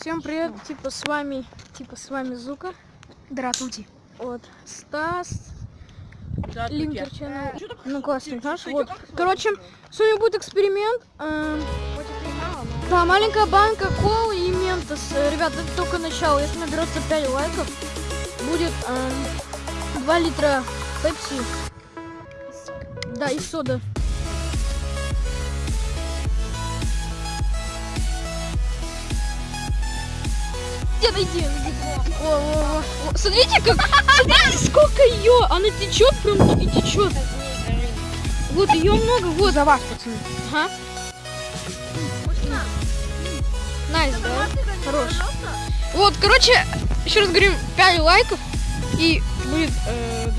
Всем привет, типа с вами, типа с вами Зука. Здравствуйте. Вот, Стас, Линкер Channel, ну классный наш, вот. Короче, сегодня будет эксперимент. эм, Да, маленькая банка колы и ментос. Э, Ребят, это только начало. Если наберется 5 лайков, будет эм, 2 литра пепси. Да, и сода. Иди, найди, найди. О, о, о, о. Смотрите, как... Смотрите, сколько ее! Она течет прям и течет. Вот ее много, вот. За вас, пацаны. Ага. Nice, да? Хорош. Вот, короче, еще раз говорим, 5 лайков и будет э,